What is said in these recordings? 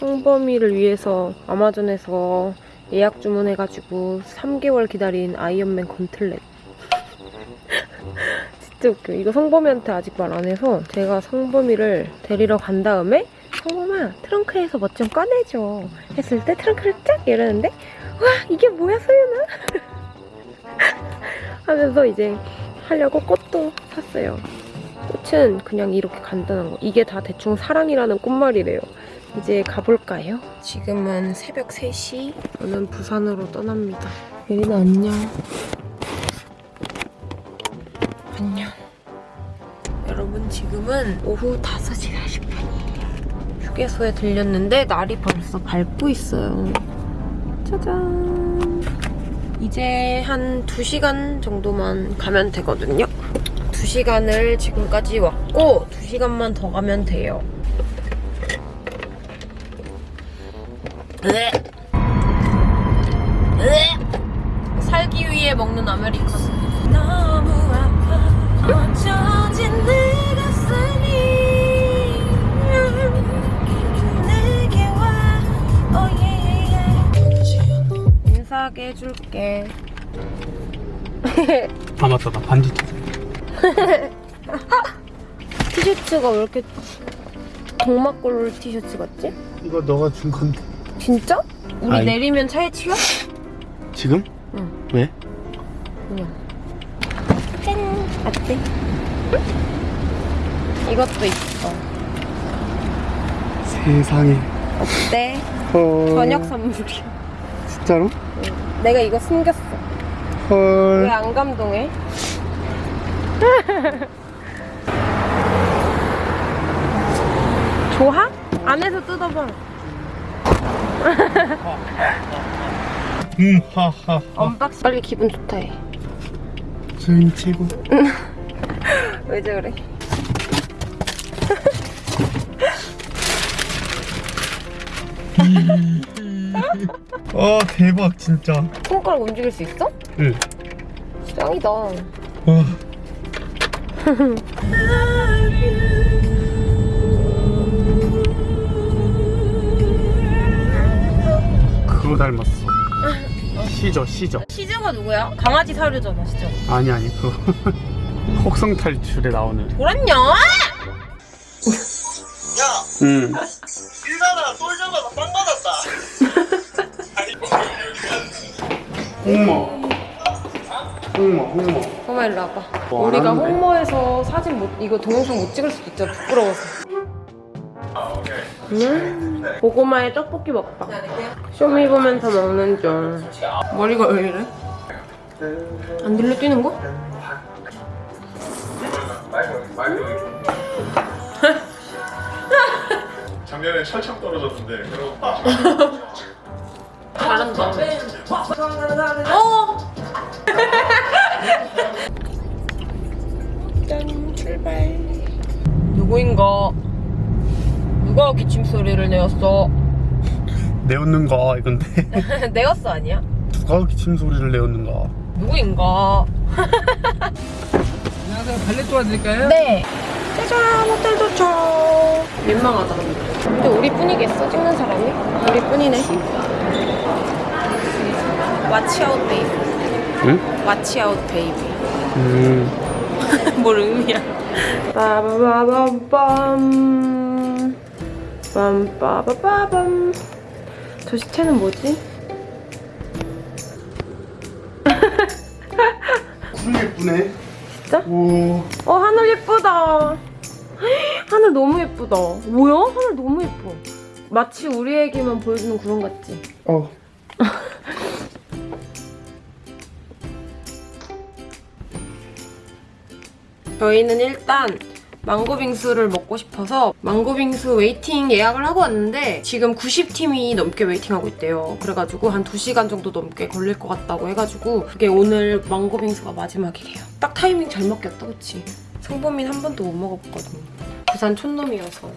성범이를 위해서 아마존에서 예약 주문해가지고 3개월 기다린 아이언맨 건틀렛. 진짜 웃겨. 이거 성범이한테 아직 말 안 해서 제가 성범이를 데리러 간 다음에 성범아 트렁크에서 뭐좀 꺼내줘 했을 때 트렁크를 쫙 열었는데 와 이게 뭐야 소연아 하면서 이제 하려고 꽃도 샀어요. 꽃은 그냥 이렇게 간단한 거. 이게 다 대충 사랑이라는 꽃말이래요. 이제 가볼까요? 지금은 새벽 3시. 저는 부산으로 떠납니다. 예린아 안녕. 안녕. 여러분 지금은 오후 5시 40분이에요. 휴게소에 들렸는데 날이 벌써 밝고 있어요. 짜잔. 이제 한 2시간 정도만 가면 되거든요. 2시간을 지금까지 왔고 2시간만 더 가면 돼요. 살기 위해 먹는 아메리카노. 너무 아파 어쩌지 내 가슴이 내게 와 oh yeah. 인사하게 해줄게. 아 맞다 나 반지 티셔츠가 왜 이렇게 동막골 티셔츠 같지? 이거 너가 준 건데 진짜? 우리 아이. 내리면 차에 치여? 지금? 응. 왜? 그냥. 짠! 어때? 이것도 있어. 세상에 어때? 헐 저녁 선물이야. 진짜로? 내가 이거 숨겼어. 왜헐안 감동해? 좋아? 안에서 뜯어봐. 음 하하 Unboxing. 빨리 기분 좋다 해. 소연이 최고 왜 저래? 아 대박 진짜 손가락 움직일 수 있어? 응 짱이다. 그거 닮았어 시저 시저 시즈가 누구야? 강아지 사료잖아, 시즈. 아니 아니 그거 혹성 탈출에 나오는 돌았냐? 응 일가나 솔저가 빵 받았다. 홍모 홍모 홍모 엄마 일로 와봐. 뭐 우리가 하는데? 홍모에서 사진 못, 이거 동영상 못 찍을 수도 있잖아. 부끄러워서. 음, 고구마에 떡볶이 먹방. 쇼미 보면서 먹는 중. 머리가 왜 이래? 안 들려 뛰는 거? 작년에 철창 떨어졌는데 그럼 누가 기침 소리를 내었어? 내었는가 이건데 내었어 아니야? 누가 기침 소리를 내었는가 누구인가? 안녕하세요 발레 도와드릴까요? 네. 짜잔, 호텔 도착. 민망하다. 근데 우리뿐이겠어, 찍는 사람이? 우리뿐이네. Watch out, baby. 응? Watch out, baby. 음뭘 의미야? 빠바바밤 빰빠바바밤 저 시체는 뭐지? 너무 예쁘네 진짜? 오 어 하늘 예쁘다 하늘 너무 예쁘다 뭐야? 하늘 너무 예뻐 마치 우리에게만 보여주는 구름 같지? 어. 저희는 일단 망고빙수를 먹고 싶어서 망고빙수 waiting 예약을 하고 왔는데 지금 90팀이 넘게 waiting하고 있대요. 그래가지고 한 2시간 정도 넘게 걸릴 것 같다고 해가지고 그게 오늘 망고빙수가 마지막이래요. 딱 타이밍 잘 먹겠다, 그치? 성범인 한 번도 못 먹어봤거든. 부산 촌놈이어서.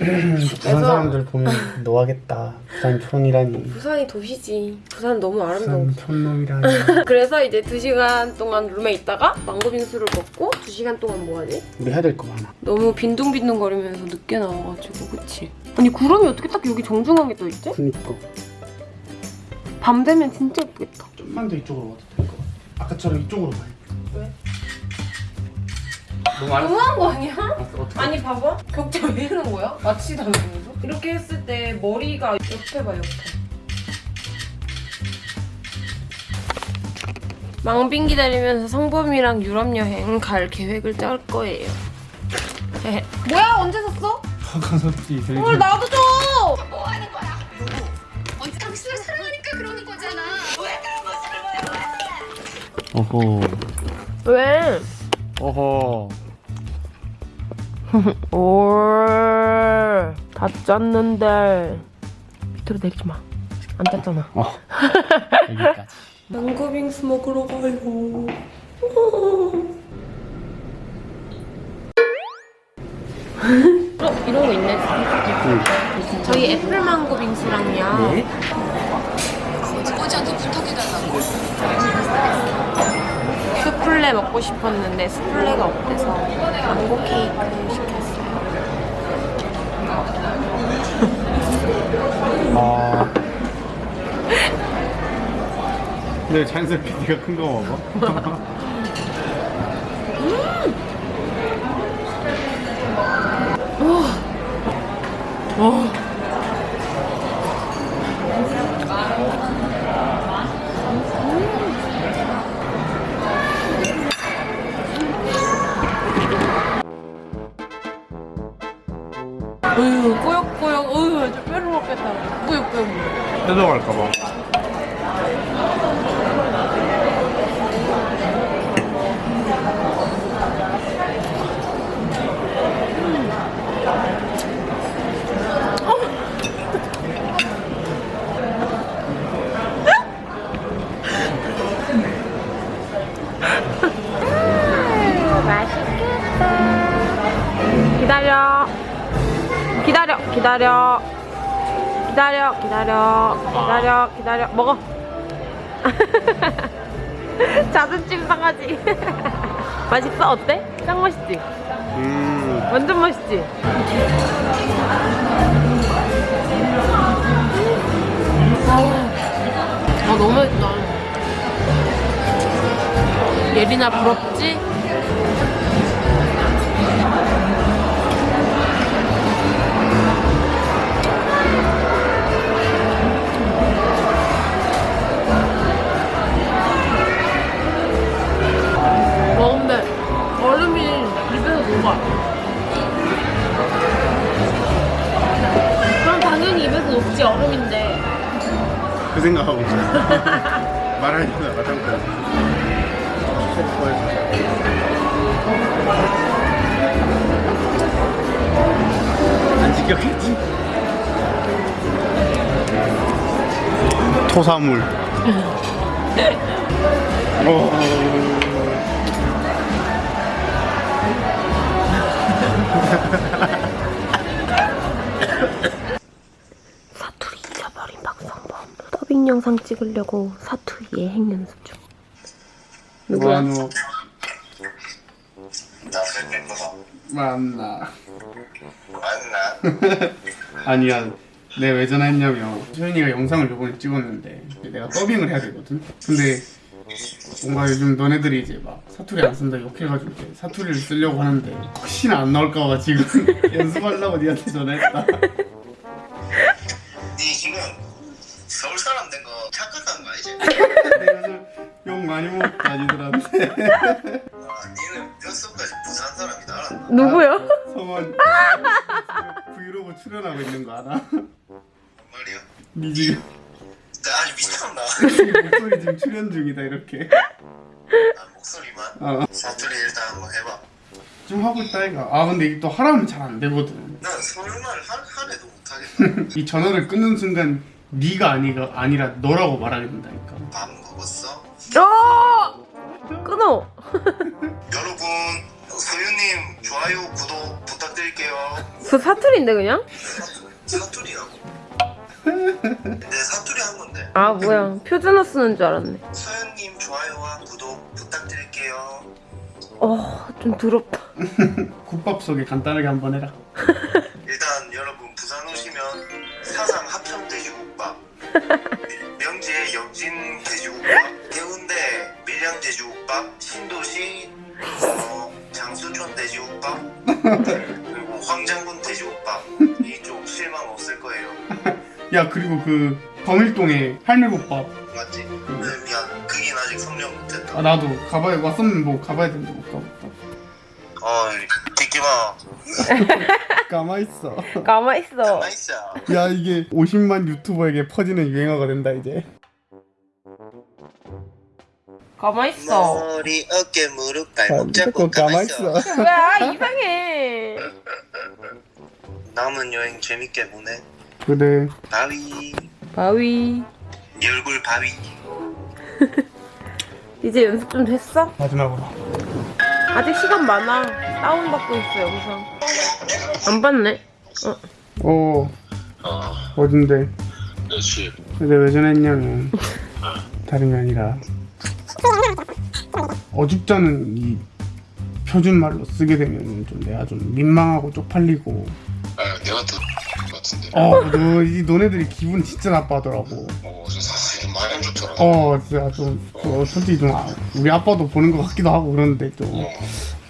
부산 사람들 보면 너 하겠다 부산 촌이라니 부산이 도시지. 부산 너무 아름다워. 부산 촌놈이라니 그래서 이제 2시간 동안 룸에 있다가 망고 빙수를 먹고 2시간 동안 뭐 하지? 우리 해야 될 거 많아 너무 빈둥빈둥거리면서 늦게 나와가지고 그치? 아니 구름이 어떻게 딱 여기 정중하게 떠 있지? 그니까 밤 되면 진짜 예쁘겠다. 좀만 더 이쪽으로 와도 될 것 같아 아까처럼 이쪽으로 가요 왜? 너무 안 너무한 거 아니야? 어떻게 아니 봐봐 격자 왜 이러는 거야? 마치도 않으면서 이렇게 했을 때 머리가 옆에 봐 옆에 망빈 기다리면서 성범이랑 유럽 여행 갈 계획을 짤 거예요. 뭐야 언제 샀어? 이 되게 뭘 나도 줘! 뭐 하는 거야? 언제 당신을 사랑하니까 그러는 거잖아. 왜 그런 거짓말 왜? 왜? 어허 올, 다 짰는데 밑으로 내리지 마. 안 짰잖아. 어 여기까지 망고빙수 먹으러 가요. 어, 이런 거 있네. 저희 애플 망고 빙수랑요. 네 어제한테 부탁해달라고. 수플레 먹고 싶었는데 수플레가 없대서 망고 케이크 시켰어요. 아. 근데 자연스럽게 네가 큰 거 먹어? 기다려. 기다려. 먹어. 자존심 상하지. 맛있어? 어때? 짱 맛있지? 음 완전 맛있지? 아, 너무 맛있다. 예린아 부럽지? 그럼 당연히 입에서 녹지 얼음인데. 그 생각하고 있어. 말하려다 마땅한 안 지켰겠지? 토사물. 어... 더빙 영상 찍으려고 사투리 예행 연습 중. 누구야? 나 거다 만나 맞나? 아니야 내가 왜 전화했냐면 소연이가 영상을 요번에 찍었는데 내가 더빙을 해야 되거든 근데 뭔가 요즘 너네들이 이제 막 사투리 안 쓴다 욕해가지고 사투리를 쓰려고 하는데 혹시나 안 나올까봐 지금 연습하려고 니한테 전화했다 서울 사람 된 거 착각한 거 요즘 욕 많이 먹었다 니들한테 아, 니는 뼛속까지 부산 사람이다 알았나? 누구야? 성원 브이로그 출연하고 있는 거 알아? 뭔 말이야? 니 지금 나 아니 미쳤나? 목소리 지금 출연 중이다 이렇게 아, 목소리만? 어. 사투리 일단 한번 해봐 좀 하고 있다 이가 아 근데 이게 또 하라면 잘 안 되거든 난 서울말 해도 못하겠다 이 전화를 끊는 순간 네가 아니가 아니라 너라고 말하게 된다니까. 밥 먹었어? 어! 끊어. 여러분 소유님 좋아요 구독 부탁드릴게요 그 사투리인데 그냥? 사투리라고 내 사투리 한 건데 아 뭐야 표준어 쓰는 줄 알았네. 소연님 좋아요와 구독 부탁드릴게요 어좀 더럽다. 국밥 속에 간단하게 한번 해라. 명지의 영진 돼지국밥 해운대 밀양 돼지국밥 신도시 어, 장수촌 돼지국밥 그리고 황장군 돼지국밥. 이쪽 실망 없을 거예요. 야 그리고 그 범일동에 할매국밥. 맞지? 미안 그긴 아직 성령 못했다. 아 나도 가봐야 왔었는데 뭐 가봐야 되는데 못 가봤다 어이 띠끼마 가만있어 가만있어. Nice 야 이게 50만 유튜버에게 퍼지는 유행어가 된다 이제 가만있어. 머리 어깨 무릎 아, 발목 잡고 자꾸 가만있어 가만있어 뭐야 이상해. 남은 여행 재밌게 보내 그래 바위 바위. 네 얼굴 바위 이제 연습 좀 됐어? 마지막으로 아직 시간 많아. 다운 받고 있어 영상. 안 봤네. 어. 어. 어딘데? 그렇지 근데 왜 전화했냐면 다름이 아니라 어줍잖은 이 표준말로 쓰게 되면 좀 내가 좀 민망하고 쪽팔리고. 아, 내가 더 같은데. 어 너 이 너네들이 기분 진짜 나빠하더라고. 어, 저 사실 많이 안 좋더라. 어 진짜 좀 어, 솔직히 좀 아, 우리 아빠도 보는 것 같기도 하고 그러는데 좀. 어,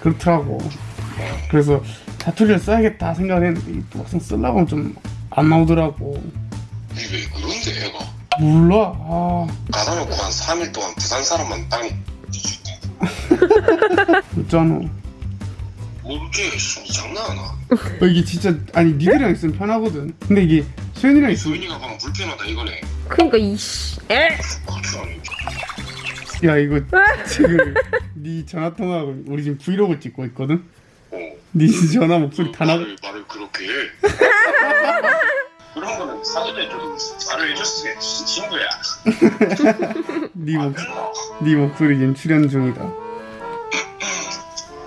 그렇더라고 그래서 사투리를 써야겠다 생각을 했는데 이또 막상 쓰려고 하면 좀 안 나오더라고 이게 왜 그런데 애가 몰라 아 가다 놓고 한 3일 동안 부산 사람만 땅이 어쩌노 모르게 씨, 장난하나? 어, 이게 진짜 아니 니들이랑 있으면 편하거든 근데 이게 수현이랑 있으면 수인이가 방금 불편하다 이거네. 그니까 이씨. 에? 않니? 야 이거 지금 네 전화 통화하고 우리 지금 브이로그 찍고 있거든 어. 네 전화 목소리 다 나가 말을, 말을 그렇게 해. 그런 거는 사전에 좀 말을 해줬으겠지 친구야. 네, 목. 네 목소리 지금 출연 중이다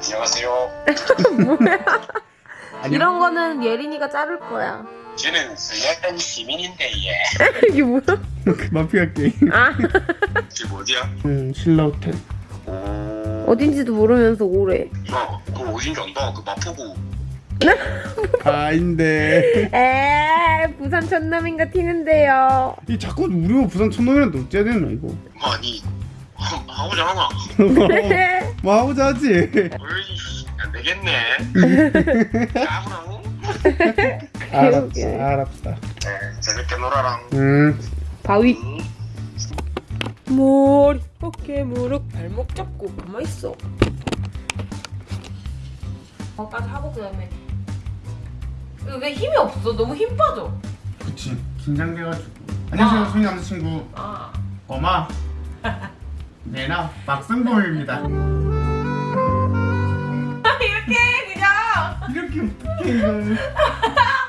안녕하세요. 이런 거는 예린이가 자를 거야. 쟤는 스웨덴 시민인데 얘. 이게 뭐야? 그 마피아 게임 아 지금 어디야? 응 신라 호텔 오. 어딘지도 모르면서 오래. 야, 그거 어딘지 안다. 그 마포구. 아닌데 에 부산 천남인가 튀는데요. 이 자꾸 우리가 부산 천놈이란데 어째야 되나 이거 많이 하- 하고자 하나? 뭐 하고자 하지 어이, 안 되겠네. 까불어. 알았어 알았어 네, 재밌게 놀아랑. 응 바위. 음. 머리, 어깨, 무릎, 발목 잡고 가만 있어. 거기까지 하고 그 다음에 이거 왜 힘이 없어? 너무 힘 빠져. 그치 긴장돼가지고 안녕하세요 아. 수현이 남자친구 아. 엄마 내나 박승범입니다 이렇게 그냥. 이렇게 어떡해 이걸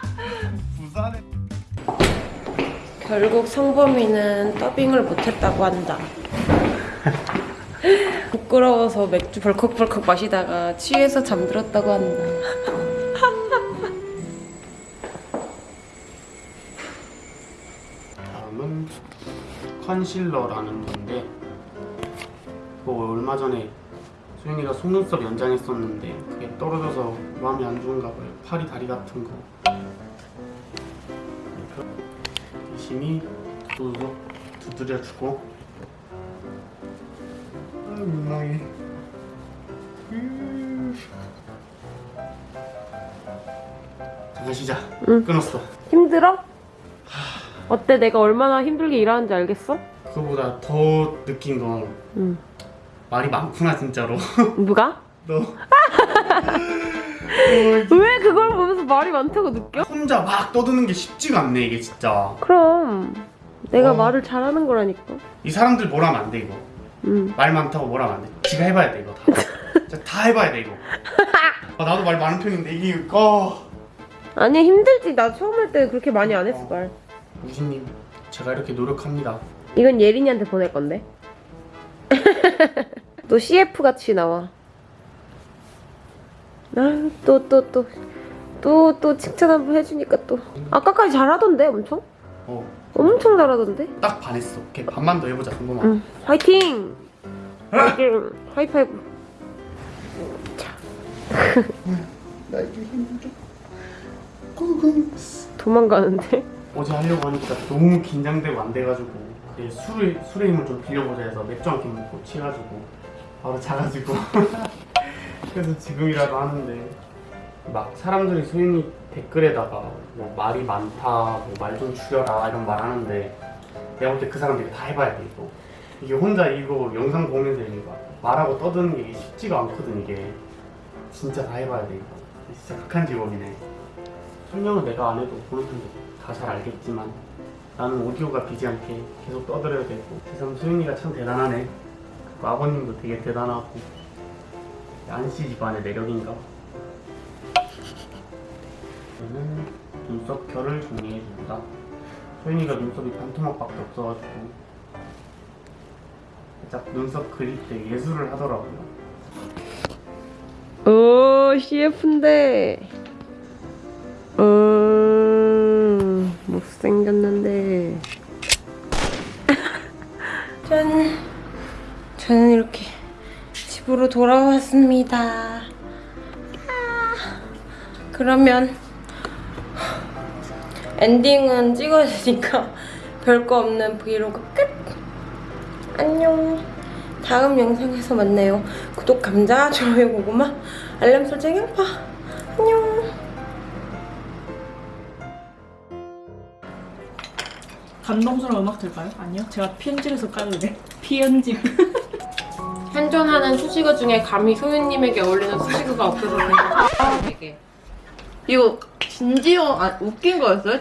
결국 성범이는 더빙을 못했다고 한다. 부끄러워서 맥주 벌컥벌컥 마시다가 취해서 잠들었다고 한다. 다음은 컨실러라는 건데 그거 얼마 전에 수현이가 속눈썹 연장했었는데 그게 떨어져서 마음이 안 좋은가 봐요 팔이 다리 같은 거 열심히 두둑 두드려주고 아 민망해 음. 잠깐 쉬자 응. 끊었어 힘들어? 어때? 내가 얼마나 힘들게 일하는지 알겠어? 그거보다 더 느낀 건 응. 말이 많구나 진짜로 누가? 너 왜 그걸 보면서 말이 많다고 느껴? 혼자 막 떠드는 게 쉽지가 않네 이게 진짜 그럼 내가 어. 말을 잘하는 거라니까. 이 사람들 뭐라 하면 안돼 이거 응. 말 많다고 뭐라 하면 안돼 지가 해봐야 돼 이거 다 진짜 다 해봐야 돼 이거 아, 나도 말 많은 편인데 이게 어 아니 힘들지. 나 처음 할 때 그렇게 많이 안 했어 말. 무신님 제가 이렇게 노력합니다 이건 예린이한테 보낼 건데. 또 CF 같이 나와. 아또 또 또 또 또 칭찬 한번 해주니까 또 아까까지 잘하던데 엄청 어딱 엄청 잘하던데. 반했어 오케이 반만 더 해보자 한 번만 응. 화이팅. 화이팅. 하이파이브. 나에게 힘을 줘 고고 도망가는데. 어제 하려고 하니까 너무 긴장되고 안 돼가지고 그래 술을 술의 힘을 좀 빌려보자 해서 맥주 한 캔 먹고 취해가지고 바로 자가지고 그래서 지금이라도 하는데 막 사람들이 소윤이 댓글에다가 뭐 말이 많다, 뭐 말 좀 줄여라 이런 말 하는데 내가 볼 때 그 사람들이 다 해봐야 돼 이거. 이게 혼자 이거 영상 보면서 이거 말하고 떠드는 게 쉽지가 않거든 이게. 진짜 다 해봐야 돼 이거. 진짜 극한 직업이네. 설명은 내가 안 해도 보는 분들 다 잘 알겠지만 나는 오디오가 비지 않게 계속 떠들어야 되고. 세상 소윤이가 참 대단하네. 그리고 아버님도 되게 대단하고 안씨 집안의 매력인가 저는 눈썹 결을 정리해줍니다 소윤이가 눈썹이 반토막밖에 없어가지고 살짝 눈썹 그릴 때 예술을 하더라고요 오, CF인데. 음, 못생겼는데. 짠. 저는 이렇게 집으로 돌아왔습니다. 아, 그러면 엔딩은 찍어야 되니까 별거 없는 브이로그 끝! 안녕. 다음 영상에서 만나요. 구독, 감자, 좋아요, 고구마, 알람 설정, 양파. 안녕. 감동스러운 음악 들까요? 아니요. 제가 편집해서 까는데. 피연집. 현존하는 수식어 중에 감히 소윤님에게 어울리는 수식어가 없어서 되게 이거 진지어 아 웃긴 거였어요?